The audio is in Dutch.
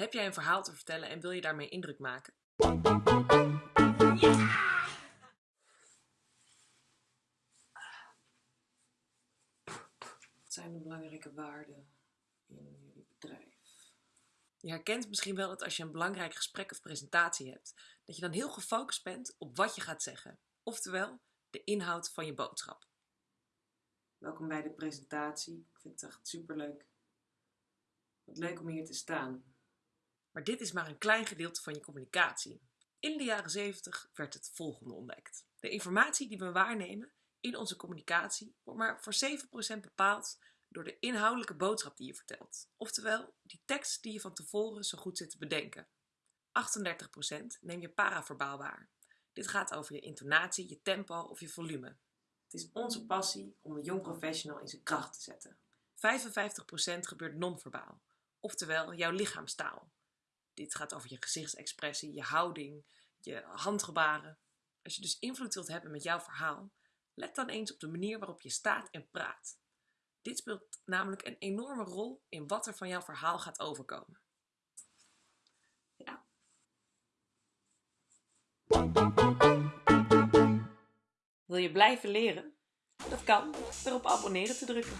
Heb jij een verhaal te vertellen en wil je daarmee indruk maken? Wat zijn de belangrijke waarden in jullie bedrijf? Je herkent misschien wel dat als je een belangrijk gesprek of presentatie hebt, dat je dan heel gefocust bent op wat je gaat zeggen. Oftewel, de inhoud van je boodschap. Welkom bij de presentatie. Ik vind het echt superleuk. Wat leuk om hier te staan. Maar dit is maar een klein gedeelte van je communicatie. In de jaren 70 werd het volgende ontdekt. De informatie die we waarnemen in onze communicatie wordt maar voor 7% bepaald door de inhoudelijke boodschap die je vertelt. Oftewel, die tekst die je van tevoren zo goed zit te bedenken. 38% neem je paraverbaal waar. Dit gaat over je intonatie, je tempo of je volume. Het is onze passie om een jong professional in zijn kracht te zetten. 55% gebeurt non-verbaal, oftewel jouw lichaamstaal. Dit gaat over je gezichtsexpressie, je houding, je handgebaren. Als je dus invloed wilt hebben met jouw verhaal, let dan eens op de manier waarop je staat en praat. Dit speelt namelijk een enorme rol in wat er van jouw verhaal gaat overkomen. Wil je blijven leren? Dat kan door op abonneren te drukken.